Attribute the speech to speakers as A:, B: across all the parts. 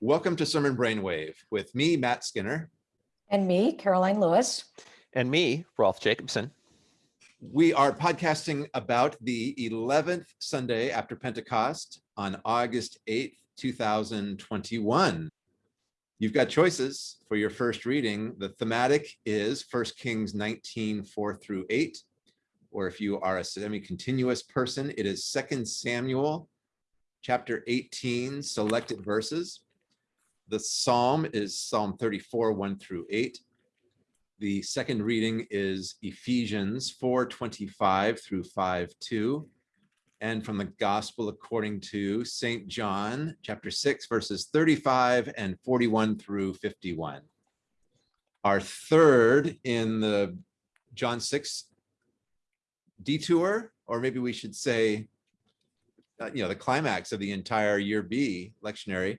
A: Welcome to Sermon Brainwave with me, Matt Skinner.
B: And me, Karoline Lewis.
C: And me, Rolf Jacobson.
A: We are podcasting about the 11th Sunday after Pentecost on August 8th, 2021. You've got choices for your first reading. The thematic is 1 Kings 19, 4 through 8. Or if you are a semi-continuous person, it is 2 Samuel chapter 18, selected verses. The psalm is Psalm 34, 1 through 8. The second reading is Ephesians 4, 25 through 5, 2. And from the Gospel according to St. John, chapter 6, verses 35 and 41 through 51. Our third in the John 6 detour, or maybe we should say, uh, you know, the climax of the entire year B lectionary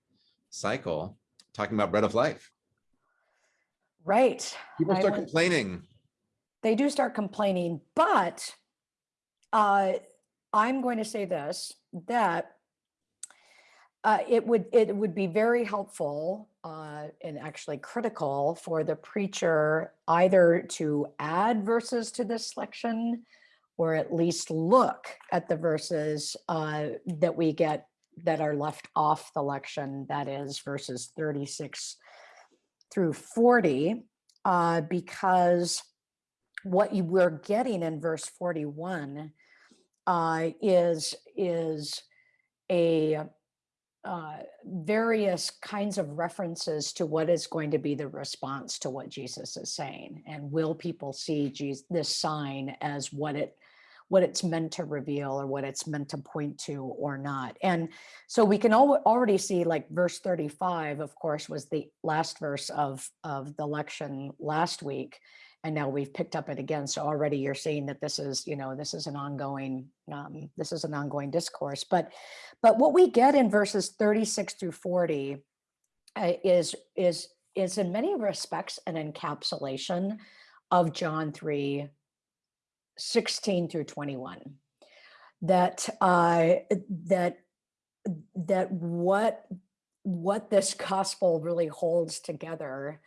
A: cycle talking about bread of life.
B: Right.
A: People start
B: want-
A: complaining.
B: They do start complaining, but uh, I'm going to say this, that uh, it would it would be very helpful uh, and actually critical for the preacher either to add verses to this selection or at least look at the verses uh, that we get that are left off the lection, that is verses 36 through 40, uh, because what you were getting in verse 41 uh, is, is a uh, various kinds of references to what is going to be the response to what Jesus is saying. And will people see Jesus, this sign as what it what it's meant to reveal or what it's meant to point to or not. And so we can al already see like verse 35, of course, was the last verse of, of the election last week. And now we've picked up it again. So already you're seeing that this is, you know, this is an ongoing, um, this is an ongoing discourse. But, but what we get in verses 36 through 40 uh, is, is, is in many respects an encapsulation of John 3, 16 through 21 that uh that that what what this gospel really holds together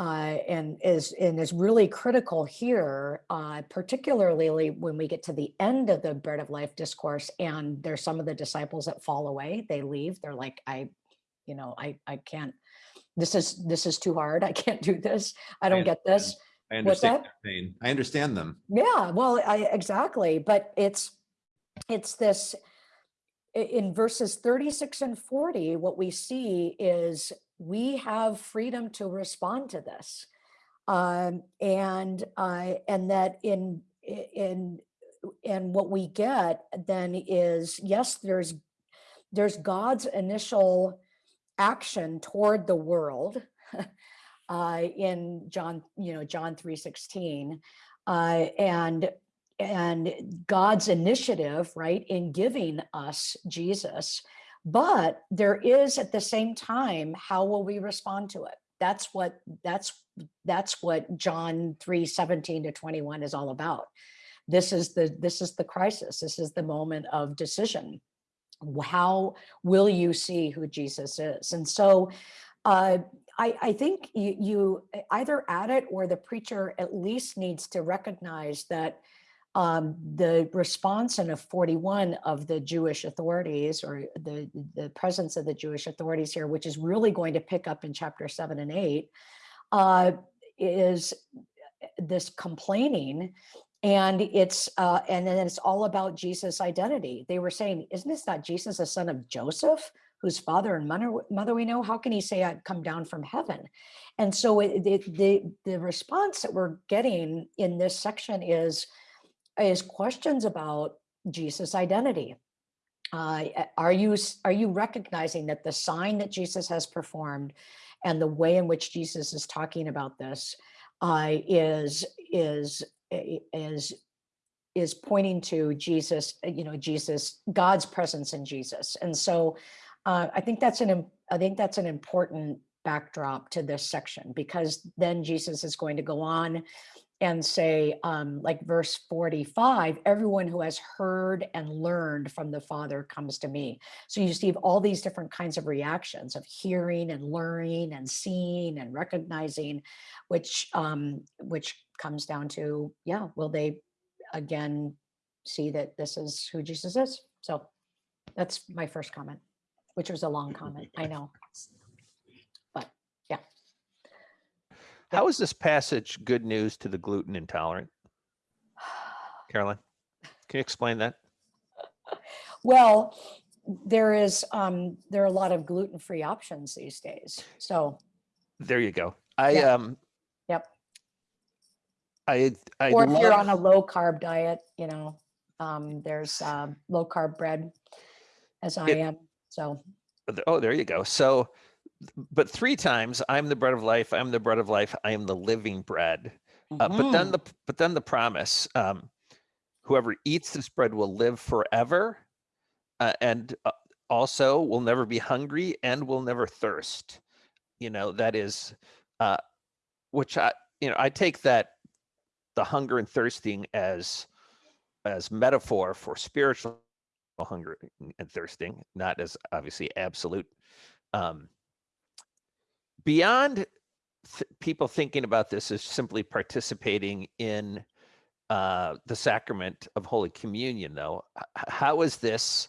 B: uh, and is and is really critical here, uh, particularly when we get to the end of the bread of life discourse, and there's some of the disciples that fall away. They leave. They're like, I, you know, I I can't. This is this is too hard. I can't do this. I don't get this.
A: I understand
B: that?
A: their pain. I understand them.
B: Yeah, well, I exactly, but it's it's this in verses 36 and 40, what we see is we have freedom to respond to this. Um, and uh, and that in in and what we get then is yes, there's there's God's initial action toward the world uh, in John, you know, John 3:16, uh, and and God's initiative, right, in giving us Jesus. But there is at the same time, how will we respond to it? That's what that's that's what John 3, 17 to 21 is all about. This is the this is the crisis. This is the moment of decision. How will you see who Jesus is? And so uh, I, I think you, you either add it or the preacher at least needs to recognize that um, the response in a 41 of the Jewish authorities or the, the presence of the Jewish authorities here, which is really going to pick up in chapter seven and eight, uh, is this complaining and it's uh, and then it's all about Jesus' identity. They were saying, isn't this not Jesus, the son of Joseph? Whose father and mother, we know, how can he say I'd come down from heaven? And so it, the, the response that we're getting in this section is, is questions about Jesus' identity. Uh, are you are you recognizing that the sign that Jesus has performed and the way in which Jesus is talking about this uh, is is is is pointing to Jesus, you know, Jesus, God's presence in Jesus. And so uh, I think that's an I think that's an important backdrop to this section because then Jesus is going to go on and say, um, like verse 45, everyone who has heard and learned from the Father comes to me. So you see all these different kinds of reactions of hearing and learning and seeing and recognizing, which um, which comes down to, yeah, will they again see that this is who Jesus is? So that's my first comment, which was a long comment, I know. But yeah,
C: How is this passage good news to the gluten intolerant? Karoline, can you explain that?
B: well, there is, um, there are a lot of gluten-free options these days. So,
C: There you go. I
B: Yeah.
C: um
B: yep.
C: I I
B: Or if you're on a low carb diet, you know, um, there's, um, low carb bread as I
C: It-
B: am. So,
C: oh there you go. So but three times I'm the bread of life, I'm the bread of life, I am the living bread. Uh, but then
B: mhm,
C: the but then the promise um whoever eats this bread will live forever uh, and uh, also will never be hungry and will never thirst you know that is uh which i you know i take that the hunger and thirsting as as metaphor for spiritual hunger and thirsting not as obviously absolute um beyond th- people thinking about this as simply participating in uh, the sacrament of Holy Communion, though, how is this?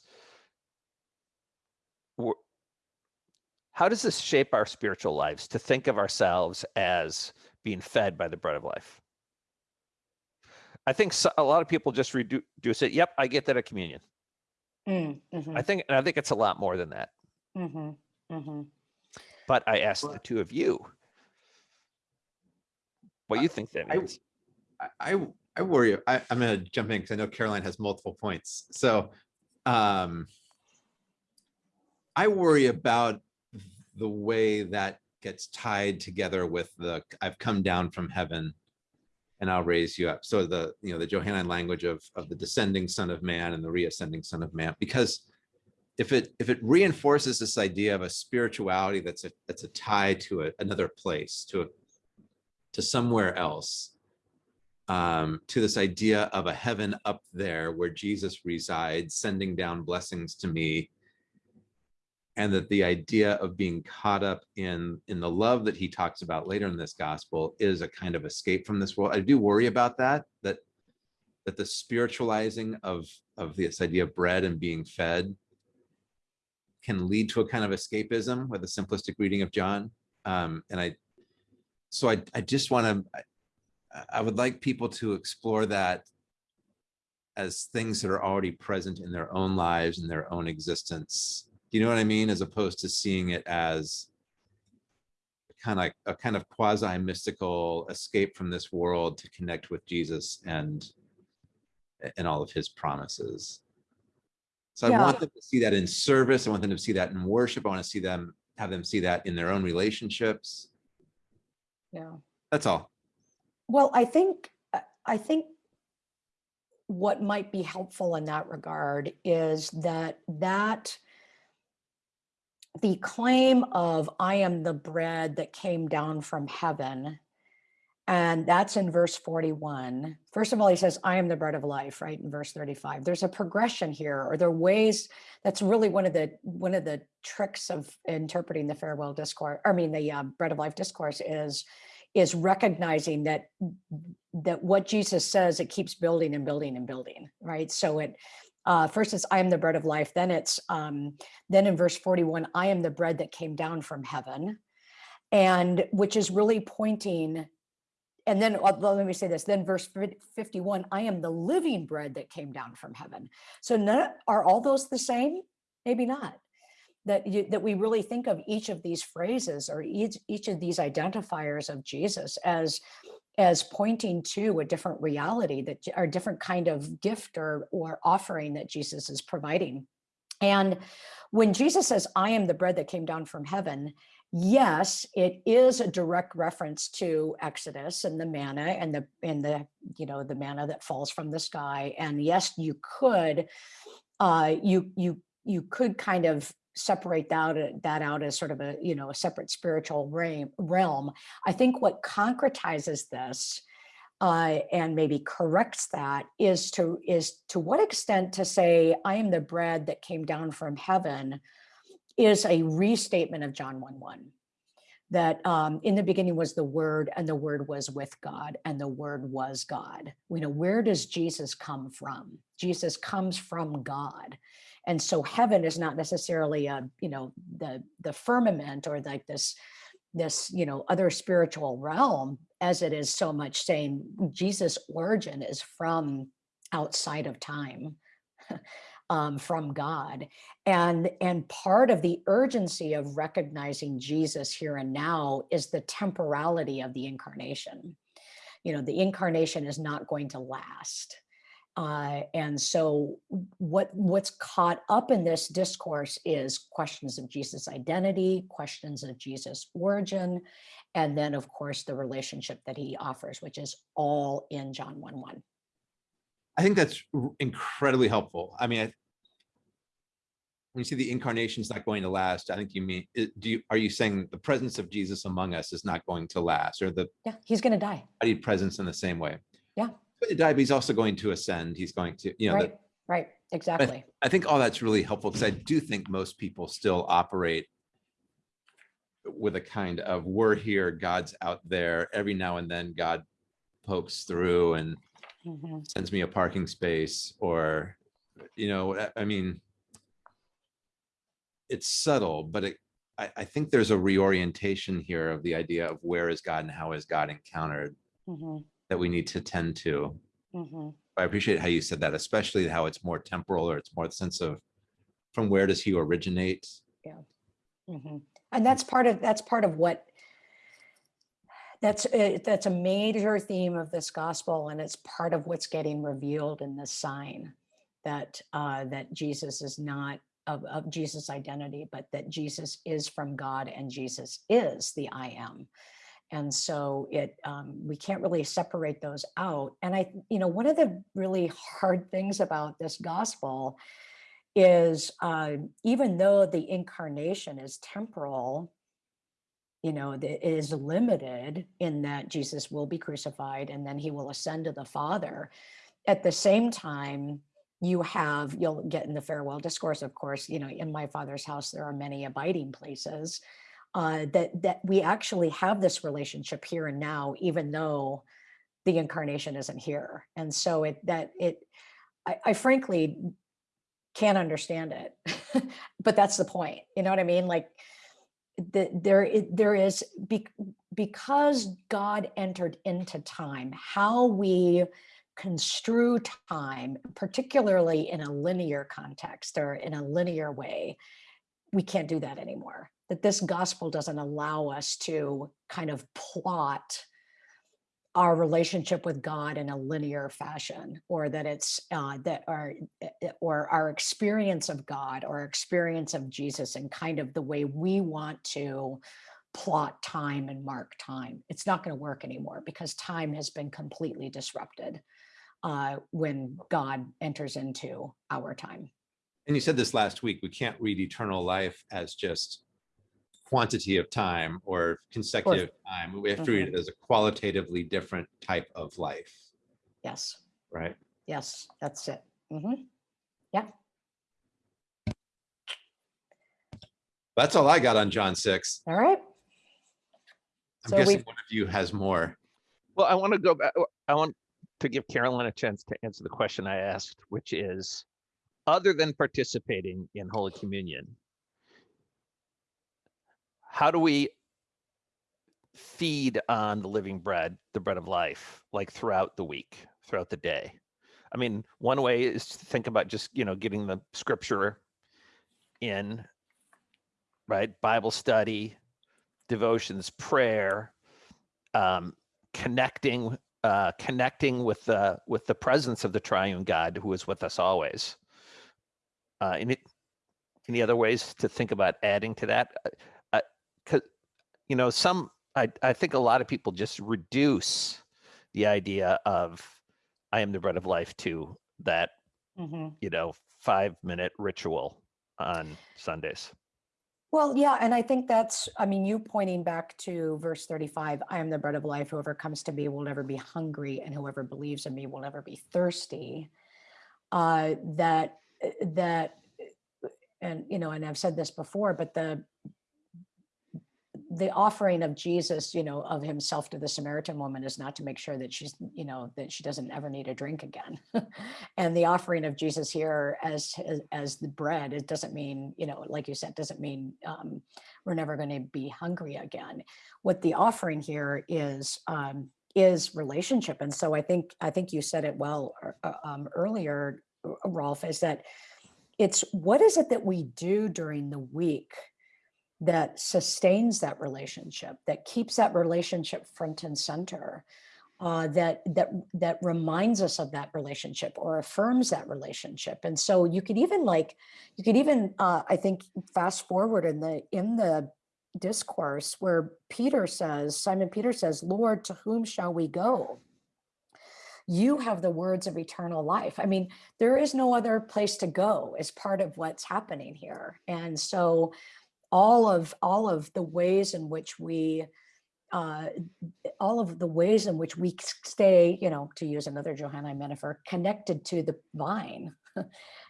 C: How does this shape our spiritual lives to think of ourselves as being fed by the bread of life? I think a lot of people just redu- reduce it. Yep, I get that at communion.
B: Mm, mhm,
C: I think, and I think it's a lot more than that.
B: mhm, mhm.
C: But I asked the two of you, what you think that
A: I-
C: means.
A: I, I, I worry, I, I'm gonna jump in because I know Karoline has multiple points. So, um, I worry about the way that gets tied together with the, I've come down from heaven and I'll raise you up. So the, you know, the Johannine language of, of the descending son of man and the reascending son of man, because if it, if it reinforces this idea of a spirituality that's a, that's a tie to a, another place, to a, to somewhere else, um, to this idea of a heaven up there where Jesus resides, sending down blessings to me. And that the idea of being caught up in, in the love that he talks about later in this gospel is a kind of escape from this world. I do worry about that, that, that the spiritualizing of, of this idea of bread and being fed can lead to a kind of escapism with a simplistic reading of John. Um, and I, so I, I just want to, I- I would like people to explore that as things that are already present in their own lives and their own existence. Do you know what I mean? As opposed to seeing it as kind of a kind of quasi mystical escape from this world to connect with Jesus and and all of his promises. So I want them to see that in service. I want them to see that in worship. I want to see them have them see that in their own relationships.
B: Yeah.
A: That's all.
B: Well, I think, I- I think what might be helpful in that regard is that that the claim of I am the bread that came down from heaven. And that's in verse 41. First of all, he says, I am the bread of life, right? In verse 35. There's a progression here, or there are ways that's really one of the one of the tricks of interpreting the farewell discourse, I mean the uh, bread of life discourse is is recognizing that that what Jesus says, it keeps building and building and building, right? So it uh, first it's I am the bread of life. Then it's um, then in verse 41, I am the bread that came down from heaven, and which is really pointing. And then uh, let me say this. Then verse 51, I am the living bread that came down from heaven. So none, are all those the same? Maybe not that you, that we really think of each of these phrases or each each of these identifiers of Jesus as as pointing to a different reality that or a different kind of gift or or offering that Jesus is providing. And when Jesus says, I am the bread that came down from heaven, yes, it is a direct reference to Exodus and the manna and the and the you know the manna that falls from the sky. And yes, you could uh you you you could kind of separate that out, that out as sort of a you know a separate spiritual realm i think what concretizes this uh, and maybe corrects that is to is to what extent to say I am the bread that came down from heaven is a restatement of John 1 1 that um, in the beginning was the word and the word was with God and the word was God. We know where does Jesus come from? Jesus comes from God. And so heaven is not necessarily a, you know, the the firmament or like this this, you know, other spiritual realm as it is so much saying Jesus origin is from outside of time. um, from God. And, and part of the urgency of recognizing Jesus here and now is the temporality of the incarnation. You know, the incarnation is not going to last. Uh, and so what what's caught up in this discourse is questions of Jesus' identity, questions of Jesus' origin, and then of course the relationship that he offers, which is all in John 1 1.
A: I think that's incredibly helpful. I mean, I, when you see the incarnation is not going to last, I think you mean, do you, are you saying the presence of Jesus among us is not going to last or the
B: Yeah, he's going to die.
A: presence in the same way?
B: Yeah.
A: He's going to die, but he's also going to ascend. He's going to, you know, the-
B: Right, right, exactly.
A: I think all that's really helpful because I do think most people still operate with a kind of we're here, God's out there. Every now and then God pokes through and
B: Mhm.
A: sends me a parking space or, you know, I- I mean, it's subtle, but it, I, I think there's a reorientation here of the idea of where is God and how is God encountered
B: Mhm,
A: that we need to tend to.
B: mhm.
A: I appreciate how you said that, especially how it's more temporal or it's more the sense of from where does he originate?
B: Mhm. And that's part of, that's part of what, that's, uh, that's a major theme of this gospel and it's part of what's getting revealed in this sign. That, uh, that Jesus is not of, of Jesus' identity, but that Jesus is from God and Jesus is the I am. And so it, um, we can't really separate those out. And I, you know, one of the really hard things about this gospel is uh, even though the incarnation is temporal, you know, that it is limited in that Jesus will be crucified and then he will ascend to the Father. At the same time, you have, you'll get in the farewell discourse, of course, you know, in my Father's house, there are many abiding places. Uh, that that we actually have this relationship here and now, even though the incarnation isn't here. And so it that it, I, I frankly can't understand it but that's the point you know what i mean like the, there there is bec- because god entered into time how we construe time particularly in a linear context or in a linear way we can't do that anymore that this gospel doesn't allow us to kind of plot our relationship with God in a linear fashion, or that it's uh, that our eh, eh, or our experience of God or experience of Jesus and kind of the way we want to plot time and mark time. It's not going to work anymore because time has been completely disrupted uh, when God enters into our time.
A: And you said this last week, we can't read eternal life as just quantity of time or consecutive time. We have to read it as a qualitatively different type of life,
B: Yes,
A: right?
B: yes, that's it. Mhm. Yeah.
A: That's all I got on John six.
B: All right.
A: I'm
B: So
A: guessing
B: we've-
A: one of you has more.
C: Well, I want to go back. I want to give Karoline a chance to answer the question I asked, which is, other than participating in Holy Communion, how do we feed on the living bread, the bread of life, like throughout the week, throughout the day? I mean, one way is to think about just, you know, getting the scripture in, right? Bible study, devotions, prayer, um, connecting, uh, connecting with the with the presence of the Triune God who is with us always. Uh, any any other ways to think about adding to that? You know, some I I think a lot of people just reduce the idea of I am the bread of life to that
B: Mhm.
C: you know five minute ritual on Sundays.
B: Well, yeah, and I think that's, I mean, you pointing back to verse 35, I am the bread of life. Whoever comes to me will never be hungry, and whoever believes in me will never be thirsty. Uh, that, uh, that, uh, and, you know, and I've said this before, but the, the offering of Jesus, you know, of himself to the Samaritan woman is not to make sure that she's, you know, that she doesn't ever need a drink again. and the offering of Jesus here as, as as the bread, it doesn't mean, you know, like you said, doesn't mean um, we're never going to be hungry again. What the offering here is um, is relationship, and so I think I think you said it well uh, um, earlier, Rolf, is that it's what is it that we do during the week that sustains that relationship, that keeps that relationship front and center, uh, that that that reminds us of that relationship or affirms that relationship. And so you could even like, you could even uh, I think fast forward in the in the discourse where Peter says, Simon Peter says, Lord, to whom shall we go? You have the words of eternal life. I mean, there is no other place to go as part of what's happening here. And so all of all of the ways in which we uh, all of the ways in which we stay, you know, to use another Johannine metaphor, connected to the vine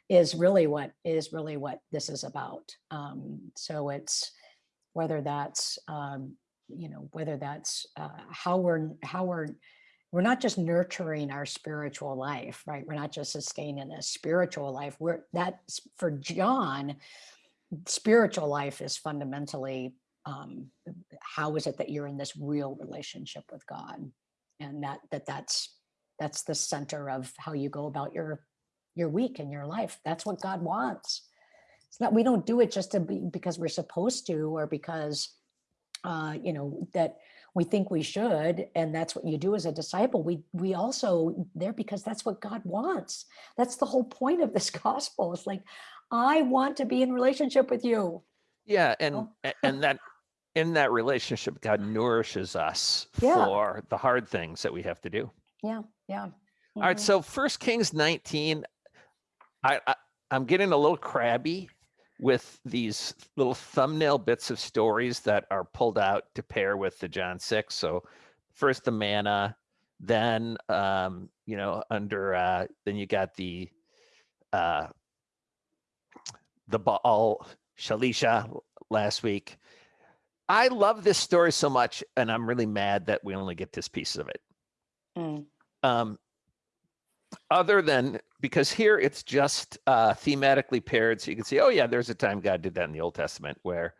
B: is really what is really what this is about. Um, so it's whether that's, um, you know, whether that's uh, how we're how we're we're not just nurturing our spiritual life, right? We're not just sustaining a spiritual life. We're for John, spiritual life is fundamentally um, how is it that you're in this real relationship with God, and that that that's that's the center of how you go about your your week and your life. That's what God wants. It's not we don't do it just to be because we're supposed to or because uh, you know that we think we should and that's what you do as a disciple we we also there because that's what god wants that's the whole point of this gospel it's like I want to be in relationship with you.
C: Yeah, and
B: Oh.
C: and that in that relationship, God nourishes us
B: Yeah.
C: for the hard things that we have to do.
B: Yeah, yeah.
C: All right,
B: Mhm.
C: so First Kings 19, I, I I'm getting a little crabby with these little thumbnail bits of stories that are pulled out to pair with the John 6. So first the manna, then um, you know, under uh then you got the uh the Baal Shalisha last week. I love this story so much, and I'm really mad that we only get this piece of it.
B: Mm.
C: Um, other than because here it's just uh, thematically paired, so you can see, oh yeah, there's a time God did that in the Old Testament where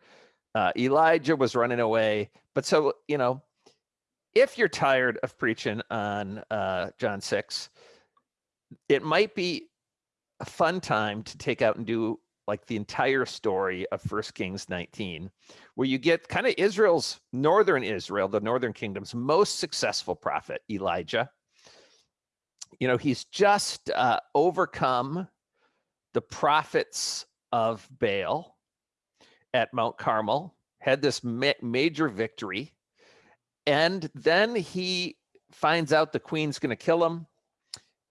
C: uh, Elijah was running away. But so you know, if you're tired of preaching on uh, John six, it might be a fun time to take out and do like the entire story of First Kings 19, where you get kind of Israel's northern Israel, the northern kingdom's most successful prophet, Elijah. You know, he's just uh, overcome the prophets of Baal at Mount Carmel, had this ma- major victory, and then he finds out the queen's going to kill him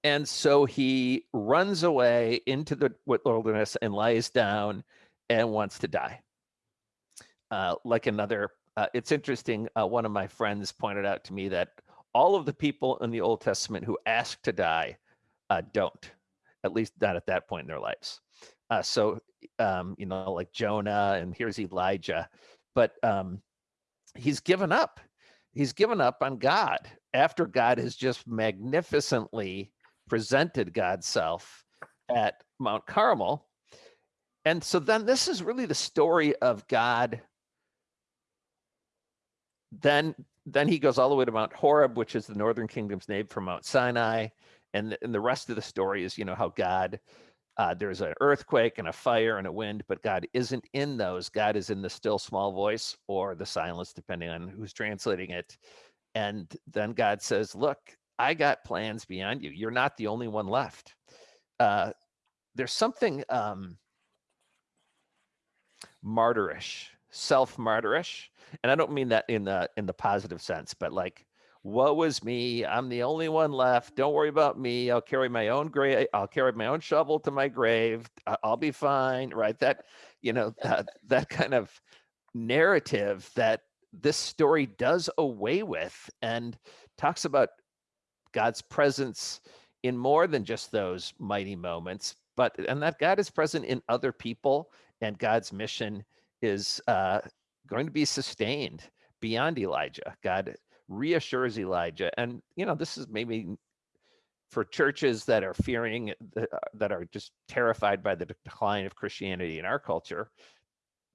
C: and so he runs away into the wilderness and lies down and wants to die. Uh, like another, uh, it's interesting. Uh, one of my friends pointed out to me that all of the people in the Old Testament who ask to die uh, don't, at least not at that point in their lives. Uh, so, um, you know, like Jonah, and here's Elijah, but um, he's given up. He's given up on God after God has just magnificently presented God's self at Mount Carmel. And so then this is really the story of God. Then then he goes all the way to Mount Horeb, which is the northern kingdom's name for Mount Sinai. And, and the rest of the story is, you know, how God, uh, there's an earthquake and a fire and a wind, but God isn't in those. God is in the still small voice or the silence, depending on who's translating it. And then God says, look, I got plans beyond you. You're not the only one left. Uh, there's something um, martyrish, self-martyrish, and I don't mean that in the in the positive sense, but like woe is me. I'm the only one left. Don't worry about me. I'll carry my own grave. I'll carry my own shovel to my grave. I'll be fine. Right. That, you know, uh, that kind of narrative that this story does away with and talks about God's presence in more than just those mighty moments, but and that God is present in other people and God's mission is uh, going to be sustained beyond Elijah. God reassures Elijah. And, you know, this is maybe for churches that are fearing, uh, that are just terrified by the decline of Christianity in our culture.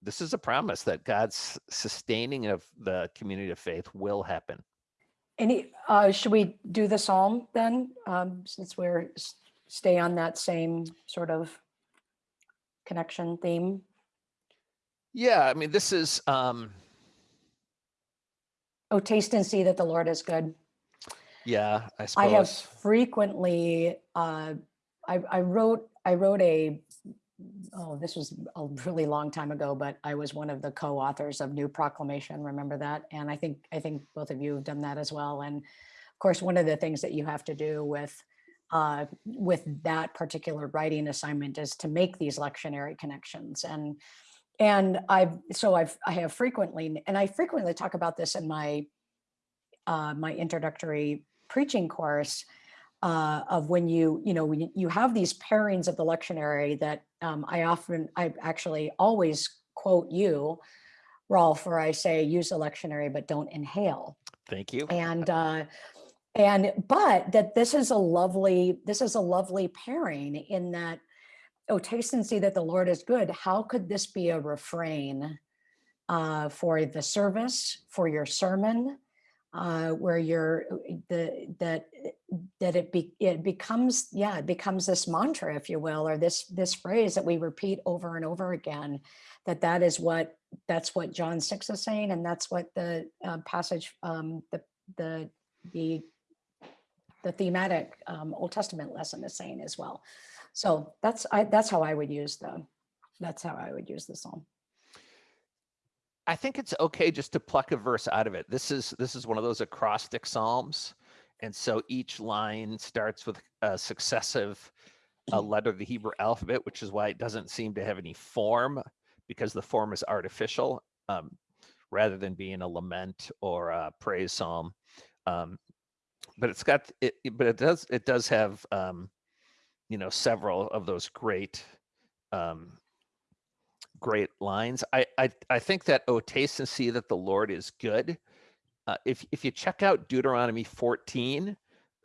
C: This is a promise that God's sustaining of the community of faith will happen.
B: Any, uh, should we do the psalm then? Um, since we're, stay on that same sort of connection theme?
C: Yeah, I mean, this is, um,
B: Oh, taste and see that the Lord is good.
C: yeah, I suppose.
B: I have frequently, uh, I, I wrote, I wrote a, oh, this was a really long time ago, but I was one of the co-authors of New Proclamation. Remember that? And I think, I think both of you have done that as well. And of course, one of the things that you have to do with, uh, with that particular writing assignment is to make these lectionary connections. And, and I've, so I've, I have frequently, and I frequently talk about this in my, uh, my introductory preaching course uh, of when you, you know, when you- you have these pairings of the lectionary that um, I often, I actually always quote you, Rolf, where I say, use the lectionary, but don't inhale.
C: Thank you.
B: And, uh, and, but that this is a lovely, this is a lovely pairing in that, oh, taste and see that the Lord is good. How could this be a refrain uh, for the service, for your sermon, uh, where you're the that that it be it becomes yeah it becomes this mantra if you will or this this phrase that we repeat over and over again that that is what that's what John 6 is saying and that's what the uh, passage um the the the the thematic um, Old Testament lesson is saying as well. So that's I that's how I would use the that's how I would use the psalm.
C: I think it's okay just to pluck a verse out of it. This is this is one of those acrostic psalms, and so each line starts with a successive uh, letter of the Hebrew alphabet, which is why it doesn't seem to have any form because the form is artificial, um, rather than being a lament or a praise psalm. Um, but it's got it, it- but it does it does have um, you know several of those great um, great lines. I, I I think that oh taste and see that the Lord is good. Uh, if if you check out Deuteronomy 14,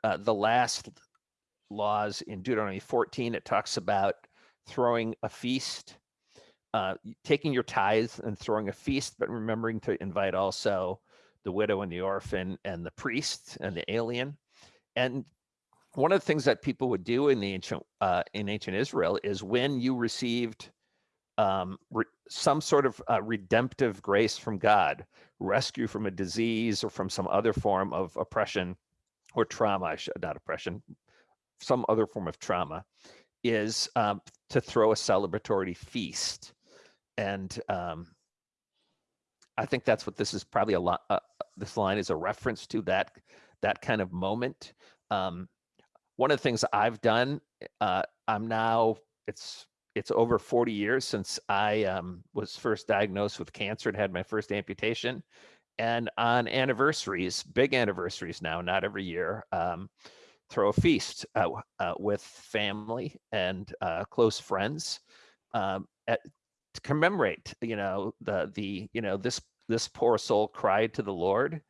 C: uh, the last laws in Deuteronomy 14, it talks about throwing a feast, uh, taking your tithes and throwing a feast, but remembering to invite also the widow and the orphan and the priest and the alien. And one of the things that people would do in the ancient uh, in ancient Israel is when you received um, some sort of uh, redemptive grace from God, rescue from a disease or from some other form of oppression or trauma, not oppression, some other form of trauma, is um, to throw a celebratory feast. And um, I think that's what this is probably a lot. Uh, this line is a reference to that that kind of moment. Um, one of the things I've done, uh, I'm now it's it's over 40 years since I um, was first diagnosed with cancer and had my first amputation. And on anniversaries, big anniversaries now, not every year, um, throw a feast uh, uh, with family and uh, close friends um, at, to commemorate. You know the the you know this this poor soul cried to the Lord.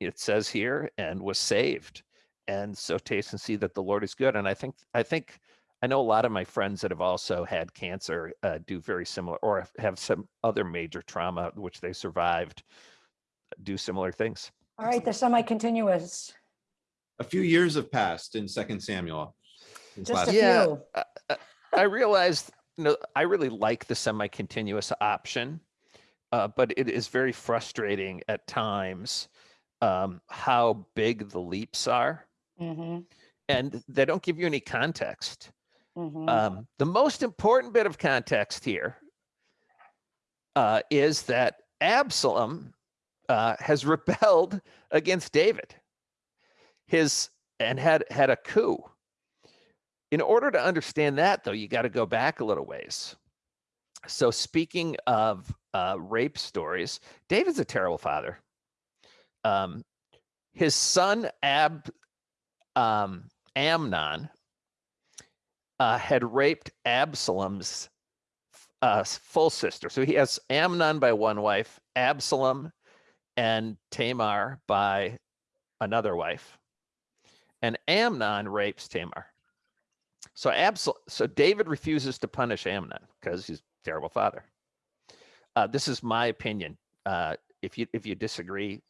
C: It says here and was saved. And so taste and see that the Lord is good. And I think I think I know a lot of my friends that have also had cancer uh, do very similar or have some other major trauma which they survived do similar things.
B: all right the semi-continuous
A: A few years have passed in Second Samuel.
B: just a
C: Yeah.
B: few
C: Uh, uh, I realized, you know, I really like the semi-continuous option, uh, but it is very frustrating at times um, how big the leaps are,
B: Mhm,
C: and they don't give you any context.
B: Mhm.
C: Um, the most important bit of context here uh, is that Absalom uh, has rebelled against David. his and had had a coup. In order to understand that, though, you got to go back a little ways. So, speaking of uh, rape stories, David's a terrible father. Um, his son Ab um, Amnon uh, had raped Absalom's uh, full sister. So he has Amnon by one wife, Absalom and Tamar by another wife. And Amnon rapes Tamar. So Absal- so David refuses to punish Amnon because he's a terrible father. Uh, this is my opinion. Uh, if you if you disagree,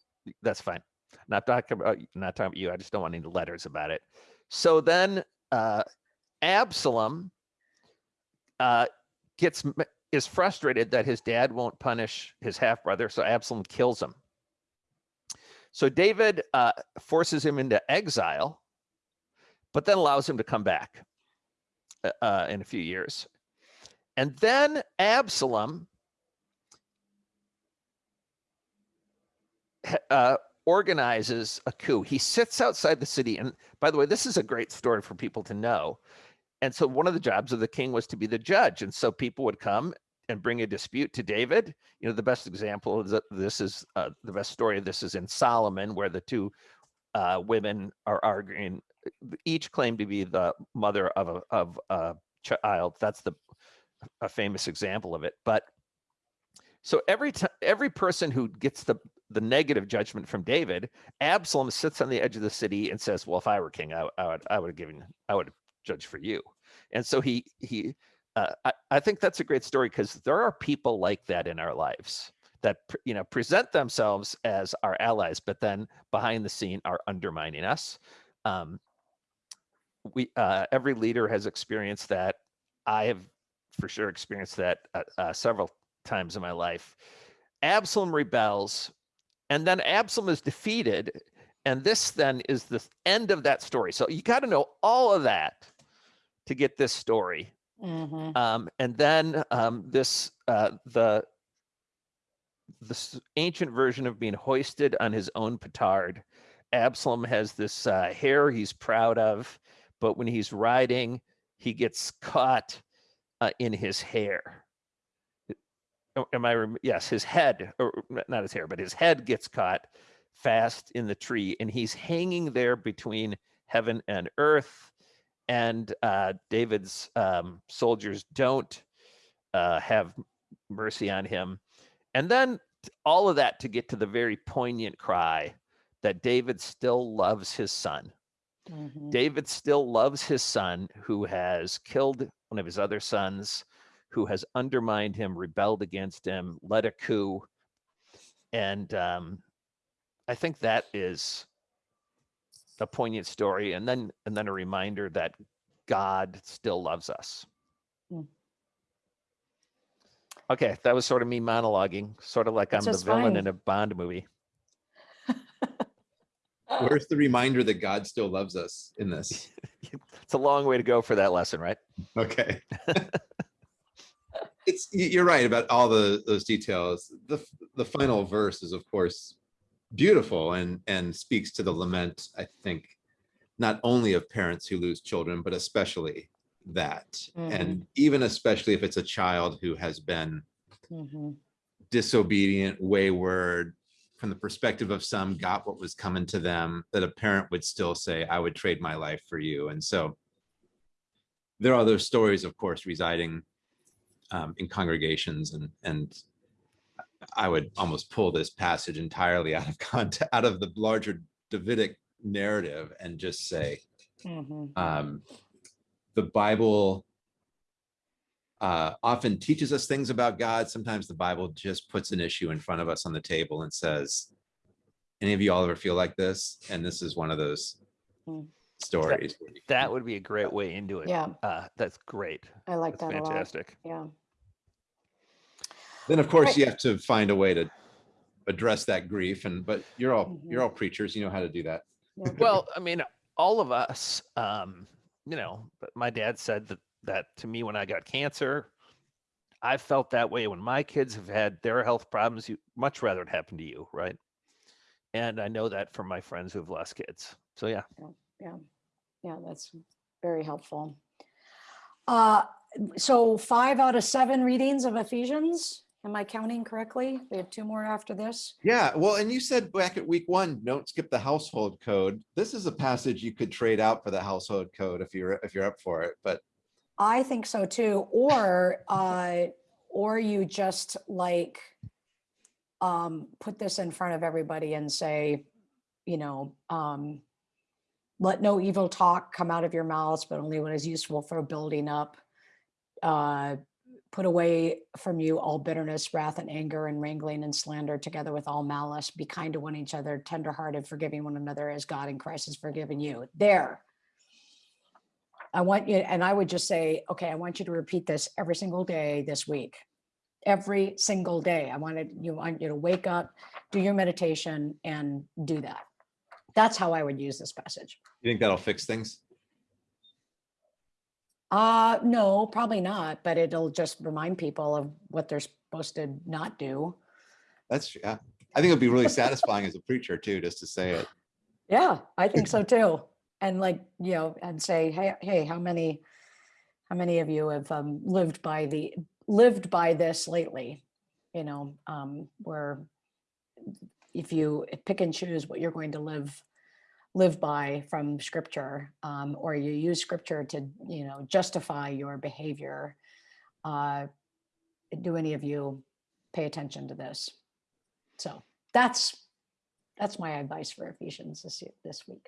C: that's fine. Not talking about not talking about you. I just don't want any letters about it. So then uh, Absalom uh, gets is frustrated that his dad won't punish his half brother, so Absalom kills him. So David uh, forces him into exile, but then allows him to come back uh, uh, in a few years. And then Absalom uh, organizes a coup. He sits outside the city. And by the way, this is a great story for people to know. And so one of the jobs of the king was to be the judge. And so people would come and bring a dispute to David. You know, the best example of th- this is uh, the best story of this is in Solomon, where the two uh, women are arguing. Each claim to be the mother of a of a child. That's the a famous example of it. But so every time every person who gets the the negative judgment from David, Absalom sits on the edge of the city and says, "Well, if I were king, I, I would I would have given I would have judged for you." And so he he uh, I, I think that's a great story because there are people like that in our lives that you know present themselves as our allies, but then behind the scene are undermining us. Um, we uh, every leader has experienced that. I have for sure experienced that uh, uh, several times in my life. Absalom rebels, and then Absalom is defeated, and this then is the end of that story. So you got to know all of that to get this story.
B: Mhm.
C: Um, and then um, this uh, the this ancient version of being hoisted on his own petard. Absalom has this uh, hair he's proud of, but when he's riding, he gets caught uh, in his hair. Am I? Yes, his head, or not his hair, but his head gets caught fast in the tree, and he's hanging there between heaven and earth. And uh, David's um, soldiers don't uh, have mercy on him. And then all of that to get to the very poignant cry that David still loves his son.
B: Mhm.
C: David still loves his son who has killed one of his other sons, who has undermined him, rebelled against him, led a coup. And um, I think that is a poignant story. And then and then a reminder that God still loves us.
B: Mm.
C: Okay, that was sort of me monologuing, sort of like
B: That's
C: I'm the villain
B: fine.
C: in a Bond movie.
A: Where's the reminder that God still loves us in this?
C: It's a long way to go for that lesson, right?
A: Okay. it's you're right about all the those details. The the final verse is of course beautiful and and speaks to the lament, I think, not only of parents who lose children, but especially that. And even especially if it's a child who has been
B: Mhm.
A: disobedient, wayward, from the perspective of some, got what was coming to them, that a parent would still say, I would trade my life for you. And so there are those stories, of course, residing um, in congregations and and I would almost pull this passage entirely out of context, out of the larger Davidic narrative and just say,
B: Mhm.
A: um, the Bible uh, often teaches us things about God. Sometimes the Bible just puts an issue in front of us on the table and says, "Any of you all ever feel like this?" And this is one of those
B: Hmm.
A: stories. where you can-
C: That would be a great way into it.
B: Yeah,
C: Uh, that's great.
B: I like
C: That's
B: that a lot.
C: fantastic.
B: Yeah.
A: Then, of course,
B: Right.
A: you have to find a way to address that grief. And but you're all
B: Mhm.
A: you're all preachers. You know how to do that.
B: yeah.
C: Well, I mean, all of us, um, you know, but my dad said that that to me when I got cancer. I felt that way when my kids have had their health problems. You much rather it happen to you, right? And I know that from my friends who've lost kids. So yeah,
B: Yeah, yeah, that's very helpful. Uh, so five out of seven readings of Ephesians, am I counting correctly? We have two more after this.
A: Yeah, well, and you said back at week one, don't skip the household code. This is a passage you could trade out for the household code if you're if you're up for it. But
B: I think so too, or, uh, or you just like, um, put this in front of everybody and say, you know, um, let no evil talk come out of your mouths, but only what is useful for building up. Uh, put away from you all bitterness, wrath and anger and wrangling and slander together with all malice. Be kind to one each other, tenderhearted, forgiving one another as God in Christ has forgiven you. There. I want you, and I would just say, okay, I want you to repeat this every single day this week. Every single day. I wanted you want you to wake up, do your meditation and do that. That's how I would use this passage.
A: you think that'll fix things?
B: Uh, no, probably not, but it'll just remind people of what they're supposed to not do.
A: That's yeah. I think it'd be really satisfying as a preacher too, just to say it.
B: Yeah, I think so too. And like, you know, and say, hey, hey, how many, how many of you have um, lived by the, lived by this lately? You know, um, where if you pick and choose what you're going to live, live by from scripture, um, or you use scripture to, you know, justify your behavior, uh, do any of you pay attention to this? So that's, that's my advice for Ephesians this, this week.